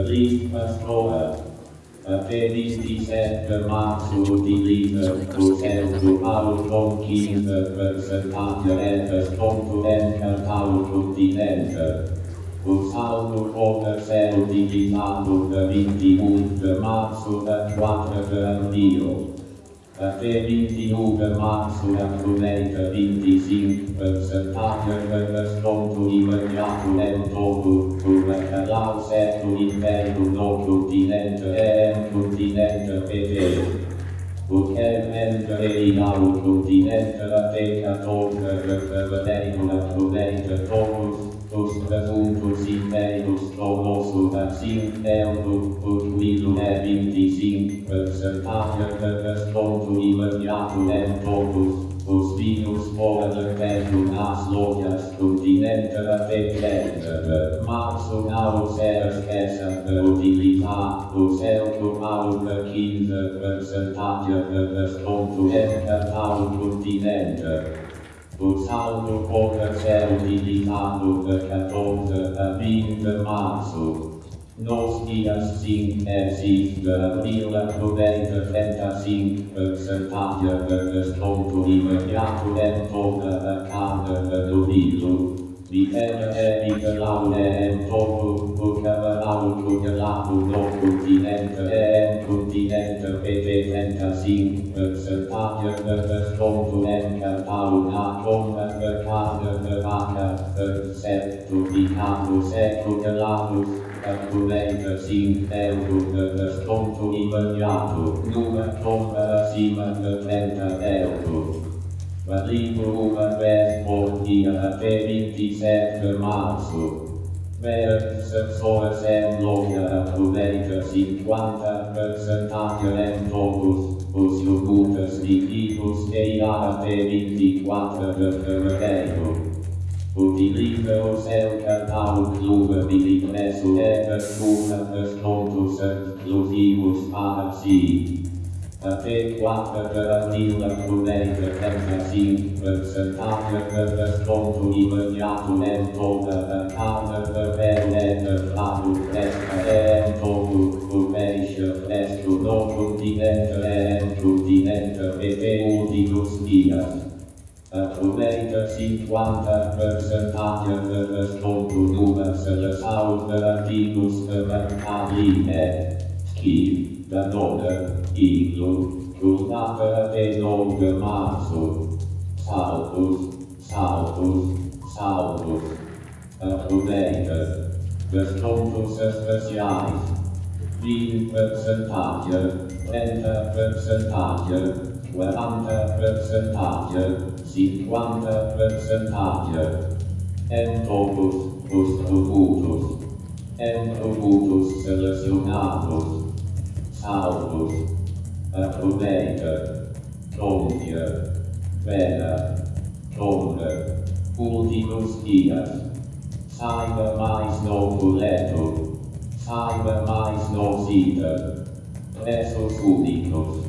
Lieve vrouwen, benedice per manso di lieve, cosento malo non chive, per fermate reve, sponto venca calo continente. Un saldo come ferro di divinato per 21 marzo per 4 per Dio per 21 marzo a Provenza 25 settembre per sconto immediato e dopo tornerà al setto inverno non continente e un continente europeo. Poiché mentre in al continente la teca torna per vedere la Provenza dopo Os presuntos imperios todos o da sin euro, o quilo e 25 per em todos os vinhos fora de tempo nas lojas continente até de março não se esqueça de utilizar o seu cupom de 15 percentage de desconto em catálogo continente. O saldo pode ser utilizado de 14 a 20 de março. Nos dias 5 e 6 de abril aproveita 35% de desconto imediato em toda a carga do vidro. Dipende de Laune em todo o cavalo congelado no continente e em continente PT 35% de desconto em catálogo na compra de carne de vaca, certificados e congelados. collega sin euro per sconto invariato, numa compra sim per 30 euro. L'arrivo una per sportiva per 27 marzo. Per sensore sembra collega 50 per sentate rentogus, osio putas di tipus e iara per 24 per euro. Utiliza o seu catálogo Clube de impresso e descubra descontos exclusivos para si. Até 4 de abril aproveita 35% de desconto imediato em toda a carne de pele de prato fresca e em todo o peixe fresco no continente e em continente PT últimos uh, today 50 percent of consumers south minus marine skip the northern England to not the northern Marsu, Southus, Southus, Southus, uh, today the status specialized, 20 percentage, 10 percentage, 40%, 50%, em todos os produtos, em produtos selecionados, saldos, aproveita, compra, venda, compra, últimos dias, saiba mais no boleto, saiba mais no sítio, preços únicos,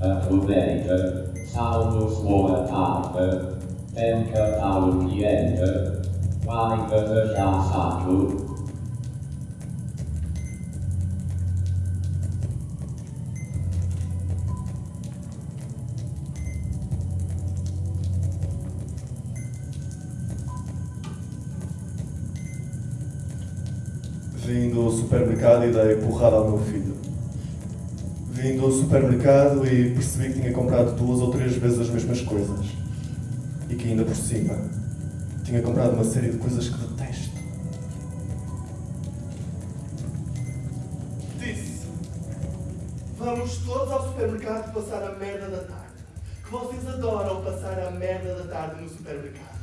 aproveita, saldos boa tarde, penca ao cliente, vai desejar saco. Vim do supermercado e dei porrada ao meu filho. Vim do supermercado e percebi que tinha comprado duas ou três vezes as mesmas coisas. E que ainda por cima tinha comprado uma série de coisas que detesto. Disse: Vamos todos ao supermercado passar a merda da tarde. que vocês adoram passar a merda da tarde no supermercado.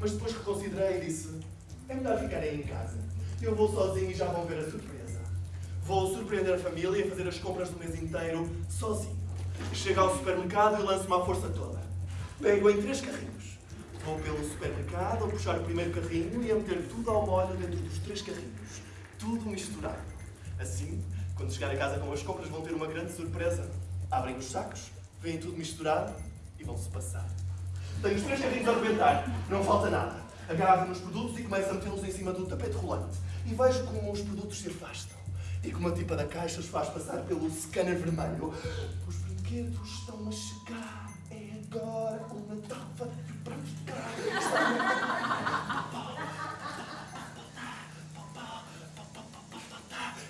Mas depois reconsiderei e disse: é melhor ficarem em casa. Eu vou sozinho e já vão ver a surpresa. Vou surpreender a família e fazer as compras do mês inteiro sozinho. Chego ao supermercado e lanço-me à força toda. Pego em três carrinhos. Vou pelo supermercado a puxar o primeiro carrinho e a meter tudo ao molho dentro dos três carrinhos. Tudo misturado. Assim, quando chegar a casa com as compras, vão ter uma grande surpresa. Abrem os sacos, veem tudo misturado e vão-se passar. Tenho os três carrinhos a arrebentar, não falta nada. Agarro nos produtos e começo a metê-los em cima do tapete rolante. E vejo como os produtos se afastam. E como a tipa da caixa os faz passar pelo scanner vermelho. Os brinquedos estão a chegar. É agora o Natal vai para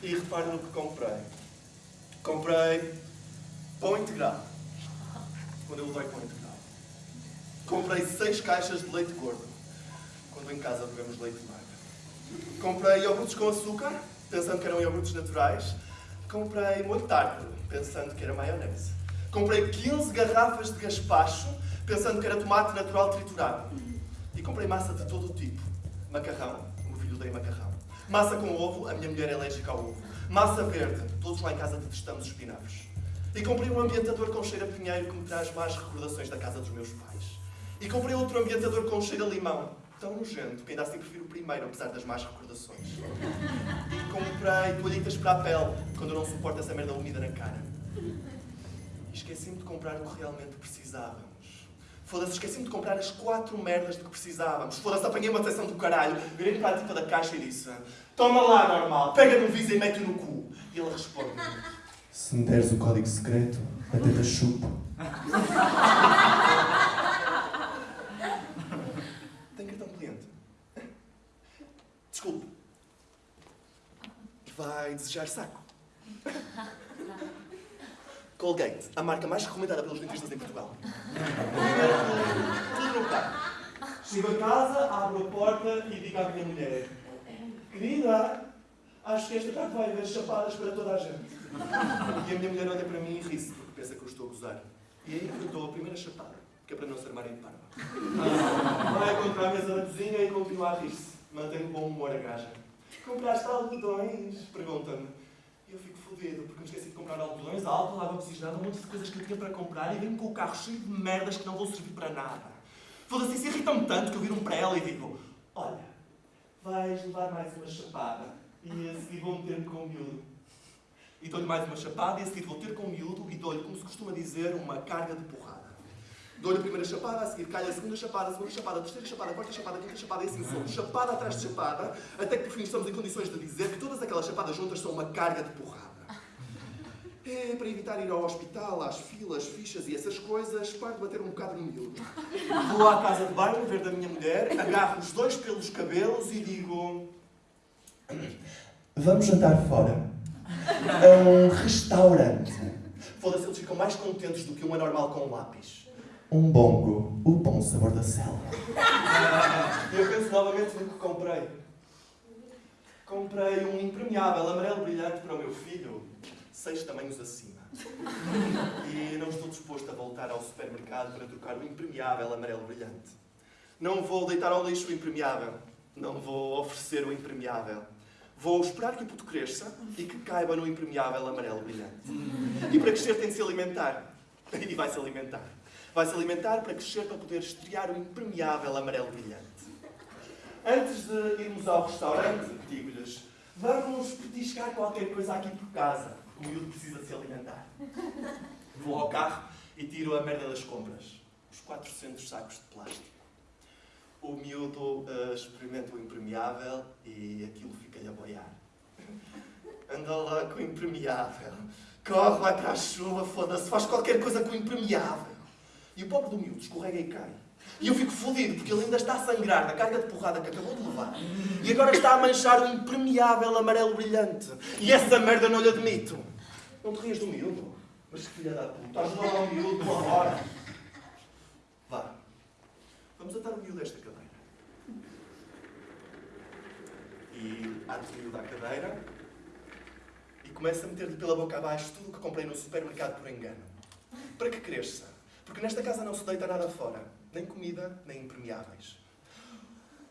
E reparem no que comprei. Comprei pão integral. Quando eu levei pão integral. Comprei seis caixas de leite gordo. Quando em casa bebemos leite magro. Comprei iogurtes com açúcar, pensando que eram iogurtes naturais. Comprei molho tártaro, pensando que era maionese. Comprei 15 garrafas de gaspacho, pensando que era tomate natural triturado. E comprei massa de todo o tipo. Macarrão, o meu filho odeia macarrão. Massa com ovo, a minha mulher é alérgica ao ovo. Massa verde, todos lá em casa detestamos espinafres. E comprei um ambientador com cheiro a pinheiro que me traz mais recordações da casa dos meus pais. E comprei outro ambientador com cheiro a limão, tão nojento que ainda assim prefiro o primeiro, apesar das más recordações. E comprei toalhitas para a pele, quando eu não suporto essa merda úmida na cara. E esqueci-me de comprar o que realmente precisávamos. Foda-se, esqueci-me de comprar as quatro merdas de que precisávamos. Foda-se, apanhei uma decepção do caralho, virei para a tipa da caixa e disse Toma lá, normal, pega no visa e mete no cu. E ele responde Se me deres o código secreto, até te chupo. Tem cartão de cliente? Desculpe. Vai desejar saco. Colgate, a marca mais recomendada pelos dentistas em Portugal. Tudo no carro. Chego a casa, abro a porta e digo à minha mulher: Querida, acho que esta tarde vai haver chapadas para toda a gente. E a minha mulher olha para mim e ri-se, porque pensa que eu estou a gozar. E aí eu dou a primeira chapada, que é para não se armarem de parva. Vai contra a mesa da cozinha e continua a rir-se. Mantém bom humor a gaja. Compraste algodões? Pergunta-me. E eu fico fodido, porque me esqueci de comprar algodões, álcool, água oxigenada, um monte de coisas que eu tinha para comprar e venho com o carro cheio de merdas que não vão servir para nada. Foda-se, isso irrita-me tanto que eu viro para ela e digo: Olha, vais levar mais uma chapada e a seguir vou meter-me com o miúdo. E dou-lhe mais uma chapada e a seguir vou ter com o miúdo e dou-lhe, como se costuma dizer, uma carga de porrada. Dou-lhe a primeira chapada, a seguir calha a segunda chapada, a segunda chapada, a terceira chapada, a quarta chapada, a quinta chapada e assim somos, chapada atrás de chapada, até que por fim estamos em condições de dizer que todas aquelas chapadas juntas são uma carga de porrada. É para evitar ir ao hospital, às filas, fichas e essas coisas, paro de bater um bocado no miúdo. Vou à casa de banho, ver da minha mulher, agarro os dois pelos cabelos e digo. Vamos jantar fora. A um restaurante. Foda-se, eles ficam mais contentes do que um anormal com um lápis. Um bongo. O bom sabor da selva. E eu penso novamente no que comprei. Comprei um impermeável amarelo brilhante para o meu filho, seis tamanhos acima. E não estou disposto a voltar ao supermercado para trocar o impermeável amarelo brilhante. Não vou deitar ao lixo o impermeável. Não vou oferecer o impermeável. Vou esperar que o puto cresça e que caiba no impermeável amarelo brilhante. E para crescer tem de se alimentar. E vai se alimentar. Vai se alimentar para crescer para poder estrear o impermeável amarelo brilhante. Antes de irmos ao restaurante, digo-lhes, vamos petiscar qualquer coisa aqui por casa. O miúdo precisa se alimentar. Vou ao carro e tiro a merda das compras. Os 400 sacos de plástico. O miúdo eh, experimenta o impermeável e aquilo fica-lhe a boiar. Anda lá com o impermeável. Corre lá para a chuva, foda-se, faz qualquer coisa com o impermeável. E o pobre do miúdo escorrega e cai. E eu fico fodido, porque ele ainda está a sangrar da carga de porrada que acabou de levar. E agora está a manchar o impermeável amarelo brilhante. E essa merda não lhe admito. Não te rias do miúdo? Mas que filha da puta, ajuda lá o miúdo, agora. Vá. Vamos atar o miúdo desta cadeira. E ato o miúdo à cadeira e começo a meter-lhe pela boca abaixo tudo o que comprei no supermercado por engano. Para que cresça. Porque nesta casa não se deita nada fora. Nem comida, nem impermeáveis.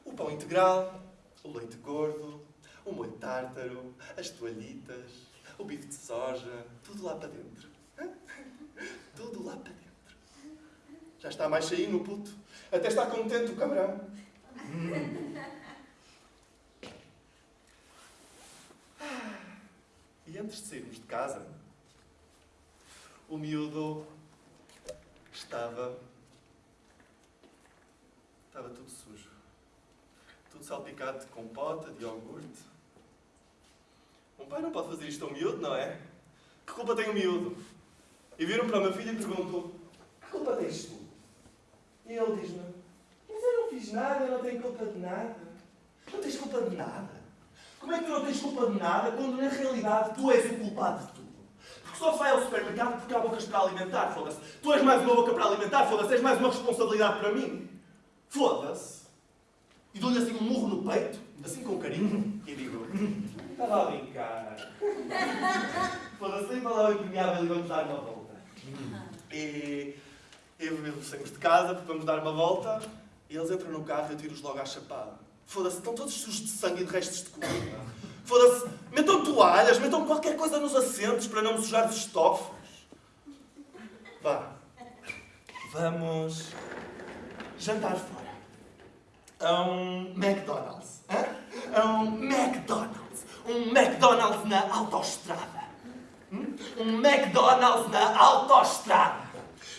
O pão integral, o leite gordo, o molho tártaro, as toalhitas, o bife de soja, tudo lá para dentro. Tudo lá para dentro. Já está mais cheinho o puto. Até está contente o cabrão. E antes de sairmos de casa, o miúdo estava. estava tudo sujo. Tudo salpicado de compota, de iogurte. Um pai não pode fazer isto ao miúdo, não é? Que culpa tem o miúdo? E viram para o meu filho e perguntam: Que culpa tens tu? E ele diz-me: Mas eu não fiz nada, eu não tenho culpa de nada. Não tens culpa de nada. Como é que tu não tens culpa de nada quando na realidade tu és o culpado de tudo? Só vai ao supermercado porque há bocas para alimentar, foda-se. Tu és mais uma boca para alimentar, foda-se. És mais uma responsabilidade para mim. Foda-se. E dou-lhe assim um murro no peito, assim com carinho, e digo: Estava a brincar. Foda-se, nem palavra impermeável e vamos dar uma volta. E eu e o saímos de casa porque vamos dar uma volta e eles entram no carro e eu tiro-os logo à chapada. Foda-se, estão todos sujos de sangue e de restos de comida. Foda-se, metam toalhas, metam qualquer coisa nos assentos para não me sujar os estofos. Vá. Vamos jantar fora. A um McDonald's. Hã? A um McDonald's. Um McDonald's na autoestrada. Hum? Um McDonald's na autoestrada.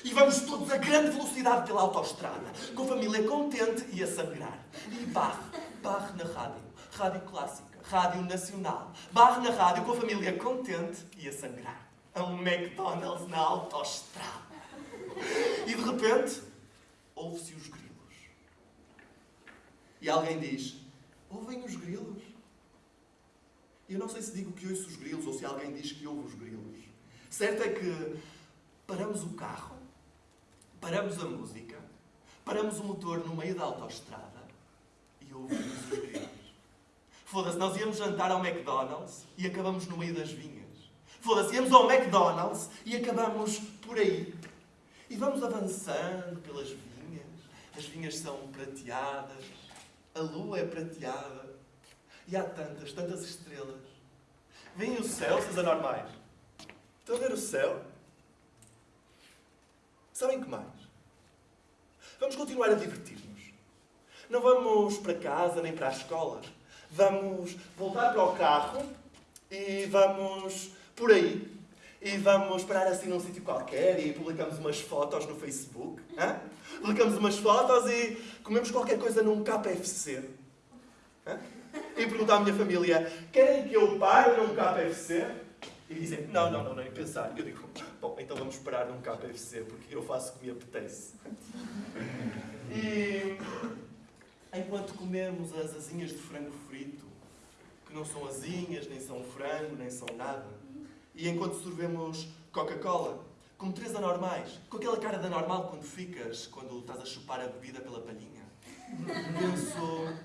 E vamos todos a grande velocidade pela autoestrada, com a família contente e a sangrar. E barre, barre na rádio, rádio clássica, rádio nacional. Barre na rádio com a família contente e a sangrar. A um McDonald's na autoestrada. E de repente, ouve-se os grilos. E alguém diz, ouvem os grilos? E eu não sei se digo que ouço os grilos ou se alguém diz que ouve os grilos. Certo é que paramos o carro, paramos a música, paramos o motor no meio da autoestrada e ouvimos os grilos. Foda-se, nós íamos jantar ao McDonald's e acabamos no meio das vinhas. Foda-se, íamos ao McDonald's e acabamos por aí. E vamos avançando pelas vinhas. As vinhas são prateadas, a lua é prateada. E há tantas, tantas estrelas. Vêm o céu, seus anormais. Estão a ver o céu? Sabem que mais? Vamos continuar a divertir-nos. Não vamos para casa nem para a escola. Vamos voltar para o carro e vamos por aí. E vamos parar assim num sítio qualquer e publicamos umas fotos no Facebook. Hã? Publicamos umas fotos e comemos qualquer coisa num KFC. Hã? E perguntar à minha família: querem que eu pare num KFC? E dizem: não, não, não, nem pensar. Eu digo: bom, então vamos parar num KFC porque eu faço o que me apetece. E enquanto comemos as asinhas de frango frito, que não são asinhas, nem são frango, nem são nada, e enquanto sorvemos Coca-Cola, como três anormais, com aquela cara de anormal quando ficas, quando estás a chupar a bebida pela palhinha, penso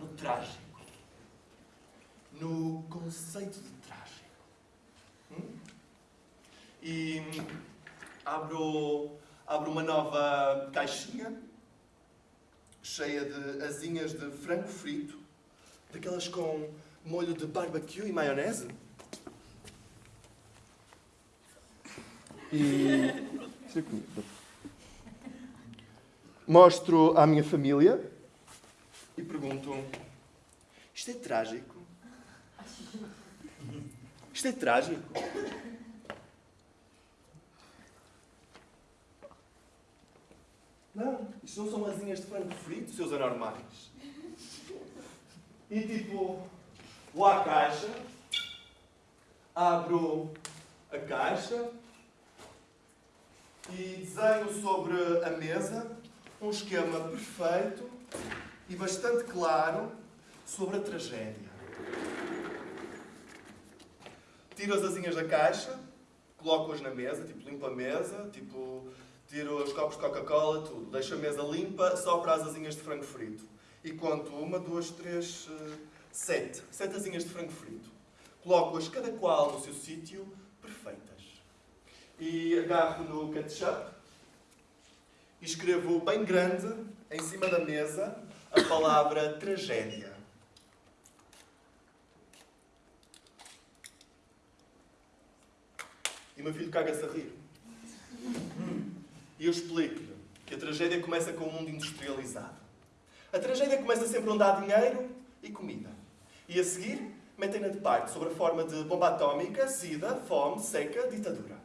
no trágico, no conceito de trágico. Hum? E abro, abro uma nova caixinha cheia de asinhas de frango frito, daquelas com molho de barbecue e maionese. E mostro à minha família e pergunto: Isto é trágico? Isto é trágico? Não, isto não são asinhas de frango frito, seus anormais. E tipo, vou à caixa, abro a caixa e desenho sobre a mesa um esquema perfeito e bastante claro sobre a tragédia. Tiro as asinhas da caixa, coloco-as na mesa, tipo, limpo a mesa, tipo, tiro os copos de Coca-Cola, tudo. Deixo a mesa limpa só para as asinhas de frango frito. E conto uma, duas, três, eh, sete. Sete asinhas de frango frito. Coloco-as cada qual no seu sítio, perfeitas. E agarro no ketchup e escrevo bem grande, em cima da mesa, a palavra tragédia. E meu filho caga-se a rir. E eu explico-lhe que a tragédia começa com o mundo industrializado. A tragédia começa sempre onde há dinheiro e comida. E a seguir, metem-na de parte sobre a forma de bomba atómica, sida, fome, seca, ditadura.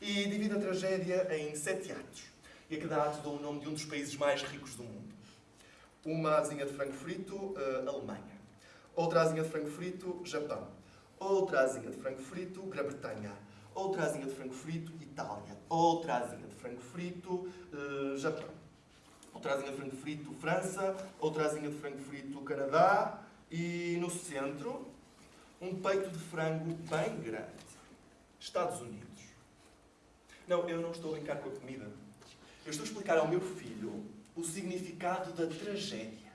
E divide a tragédia em sete atos. E a cada ato dou o nome de um dos países mais ricos do mundo. Uma asinha de frango frito, uh, Alemanha. Outra asinha de frango frito, Japão. Outra asinha de frango frito, Grã-Bretanha. Outra asinha de frango frito, Itália. Outra asinha de frango frito, uh, Japão. Outra asinha de frango frito, França. Outra asinha de frango frito, Canadá. E no centro, um peito de frango bem grande. Estados Unidos. Não, eu não estou a brincar com a comida. Eu estou a explicar ao meu filho o significado da tragédia.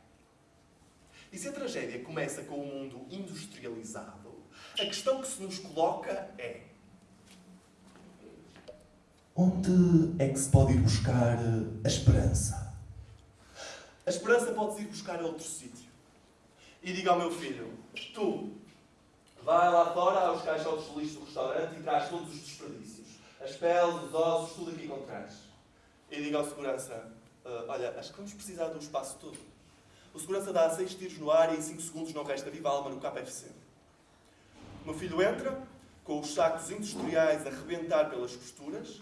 E se a tragédia começa com o mundo industrializado, a questão que se nos coloca é: Onde é que se pode ir buscar a esperança? A esperança pode-se ir buscar a outro sítio. E diga ao meu filho: Tu, vai lá fora aos caixotes de lixo do restaurante e traz todos os desperdícios. As peles, os ossos, tudo aqui encontrares. E diga ao segurança: uh, Olha, acho que vamos precisar do espaço todo. O segurança dá seis tiros no ar e em 5 segundos não resta viva alma no KFC. O meu filho entra, com os sacos industriais a rebentar pelas costuras,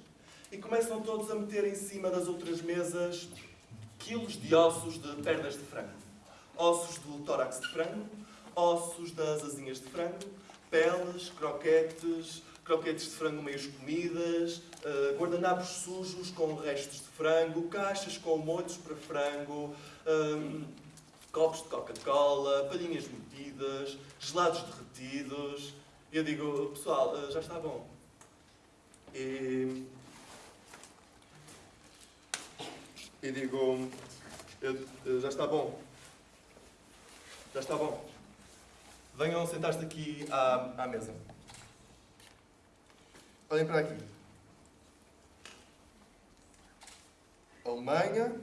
e começam todos a meter em cima das outras mesas quilos de ossos de pernas de frango. Ossos do tórax de frango, ossos das asinhas de frango, peles, croquetes, croquetes de frango meios comidas, uh, guardanapos sujos com restos de frango, caixas com molhos para frango, um, copos de Coca-Cola, palhinhas metidas, gelados derretidos. Eu digo, pessoal, uh, já está bom. E... E digo, já está bom. Já está bom. Venham sentar-se aqui à, à mesa. Olhem para aqui. Alemanha,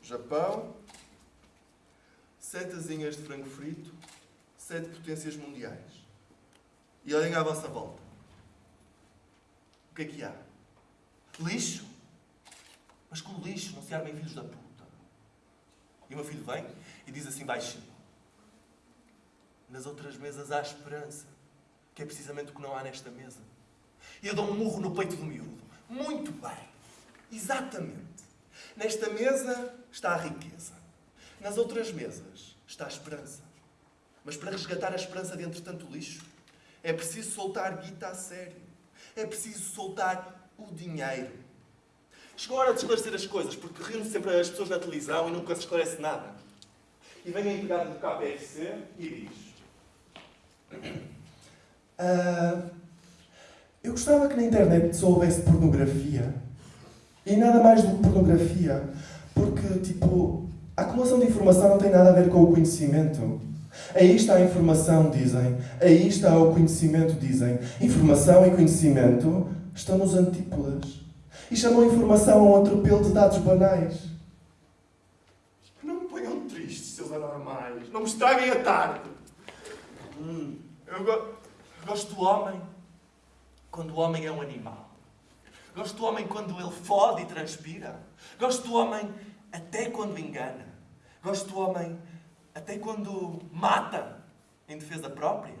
Japão, sete asinhas de frango frito, sete potências mundiais. E olhem à vossa volta. O que é que há? Lixo? Mas com lixo não se armem filhos da puta. E o meu filho vem e diz assim baixinho. Nas outras mesas há esperança, que é precisamente o que não há nesta mesa. E eu dou um murro no peito do miúdo. Muito bem. Exatamente. Nesta mesa está a riqueza. Nas outras mesas está a esperança. Mas para resgatar a esperança de tanto lixo, é preciso soltar guita a sério. É preciso soltar o dinheiro. Chegou a hora de esclarecer as coisas, porque riam sempre as pessoas na televisão e nunca se esclarece nada. E vem a empregada do KPFC e diz... Uh, eu gostava que na internet só houvesse pornografia. E nada mais do que pornografia. Porque, tipo, a acumulação de informação não tem nada a ver com o conhecimento. Aí está a informação, dizem. Aí está o conhecimento, dizem. Informação e conhecimento estão nos antípodas. E chamam a informação a um atropelo de dados banais. Não me ponham tristes, seus anormais. Não me estraguem a tarde. Hum, eu go gosto do homem quando o homem é um animal. Gosto do homem quando ele fode e transpira. Gosto do homem até quando engana. Gosto do homem até quando mata em defesa própria.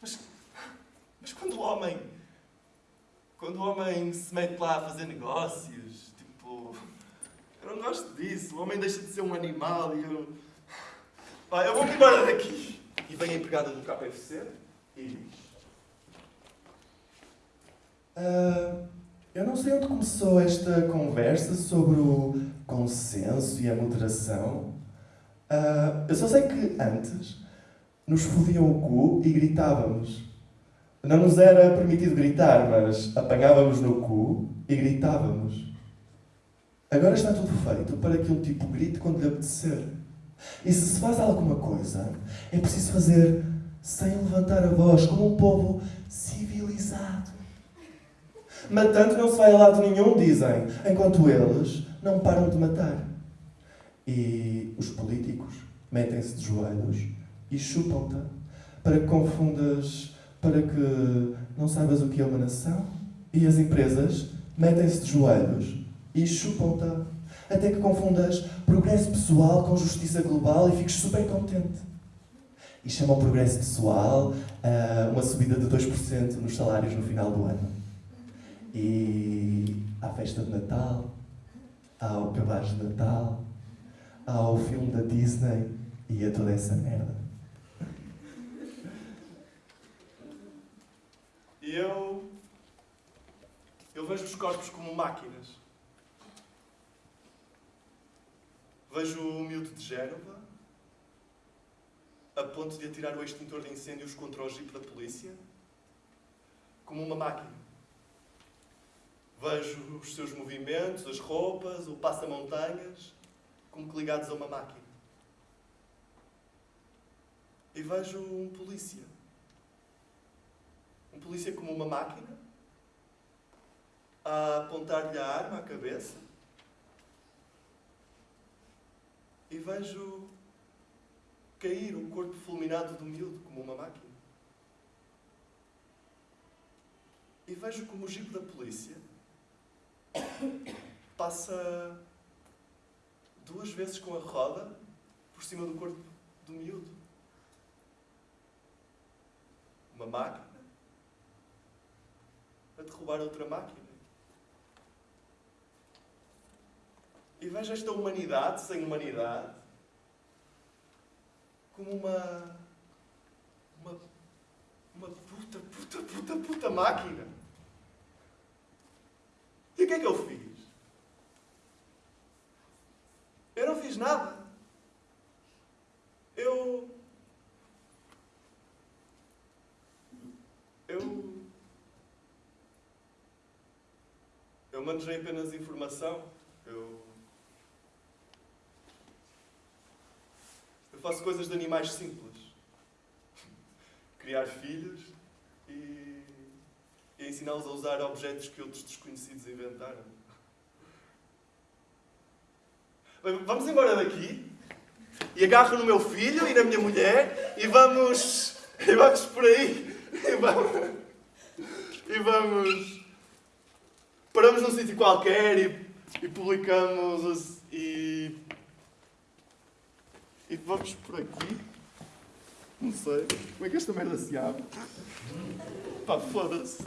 Mas, mas quando o homem quando o homem se mete lá a fazer negócios, tipo. Eu não gosto disso. O homem deixa de ser um animal e eu. Pá, eu vou-me embora daqui. E vem a empregada do KFC e diz: uh, Eu não sei onde começou esta conversa sobre o consenso e a moderação. Uh, eu só sei que antes nos fodiam o cu e gritávamos. Não nos era permitido gritar, mas apanhávamos no cu e gritávamos. Agora está tudo feito para que um tipo grite quando lhe apetecer. E se se faz alguma coisa, é preciso fazer sem levantar a voz, como um povo civilizado. Matando não se vai a lado nenhum, dizem, enquanto eles não param de matar. E os políticos metem-se de joelhos e chupam-te para que confundas, para que não saibas o que é uma nação. E as empresas metem-se de joelhos e chupam-te até que confundas progresso pessoal com justiça global e fiques super contente. E chamam progresso pessoal a uma subida de 2% nos salários no final do ano. E à festa de Natal, ao cabaz de Natal, ao filme da Disney e a toda essa merda. E eu. Eu vejo os corpos como máquinas. Vejo o miúdo de Génova a ponto de atirar o extintor de incêndios contra o jipe da polícia como uma máquina. Vejo os seus movimentos, as roupas, o passa-montanhas como que ligados a uma máquina. E vejo um polícia. Polícia como uma máquina a apontar-lhe a arma à cabeça. E vejo cair o corpo fulminado do miúdo como uma máquina. E vejo como o jipe da polícia passa duas vezes com a roda por cima do corpo do miúdo. Uma máquina a derrubar outra máquina. E vejo esta humanidade sem humanidade como uma. uma. uma puta, puta, puta, puta máquina. E o que é que eu fiz? Eu não fiz nada. Eu. Eu manejei apenas informação. Eu. Eu faço coisas de animais simples. Criar filhos e, e ensiná-los a usar objetos que outros desconhecidos inventaram. Vamos embora daqui e agarro no meu filho e na minha mulher e vamos. e vamos por aí. E vamos. E vamos. Paramos num sítio qualquer e, e publicamos. os- e. E vamos por aqui. Não sei. Como é que esta merda se abre? Pá, foda-se.